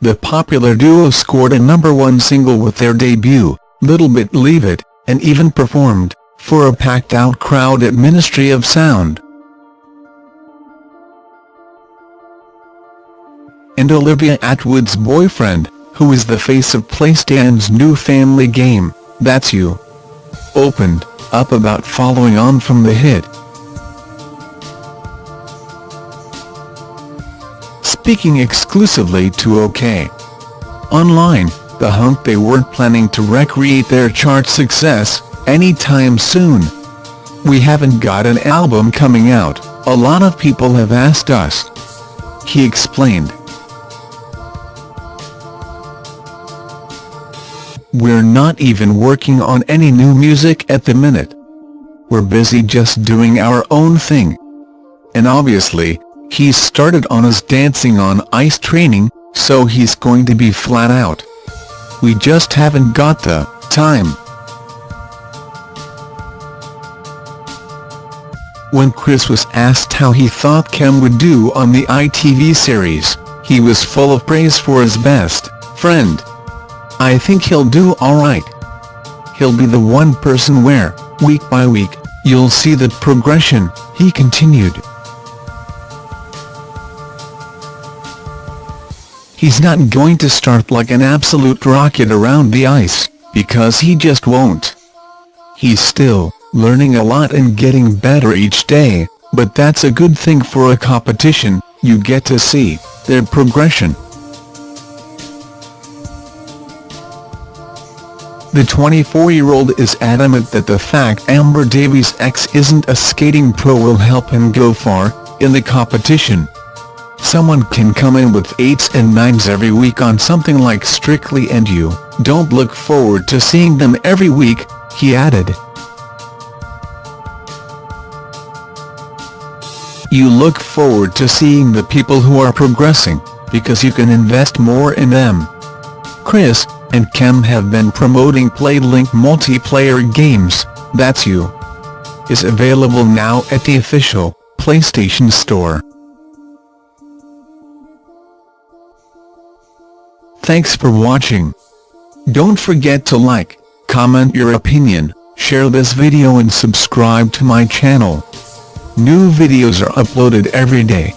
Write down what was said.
the popular duo scored a number one single with their debut, Little Bit Leave It, and even performed, for a packed-out crowd at Ministry of Sound. And Olivia Attwood's boyfriend, who is the face of PlayStation's new family game, That's You, opened up about following on from the hit. Speaking exclusively to OK Online, the hunk they weren't planning to recreate their chart success anytime soon. We haven't got an album coming out, a lot of people have asked us. He explained. We're not even working on any new music at the minute. We're busy just doing our own thing. And obviously, he's started on his Dancing on Ice training, so he's going to be flat out. We just haven't got the time. When Chris was asked how he thought Kem would do on the ITV series, he was full of praise for his best friend. I think he'll do alright. He'll be the one person where, week by week, you'll see the progression, he continued. He's not going to start like an absolute rocket around the ice, because he just won't. He's still learning a lot and getting better each day, but that's a good thing for a competition, you get to see their progression. The 24-year-old is adamant that the fact Amber Davies' ex isn't a skating pro will help him go far, in the competition. Someone can come in with 8s and 9s every week on something like Strictly and you don't look forward to seeing them every week, he added. You look forward to seeing the people who are progressing, because you can invest more in them. Chris, and Kem have been promoting PlayLink multiplayer games, That's You, is available now at the official PlayStation Store. Thanks for watching. Don't forget to like, comment your opinion, share this video and subscribe to my channel. New videos are uploaded every day.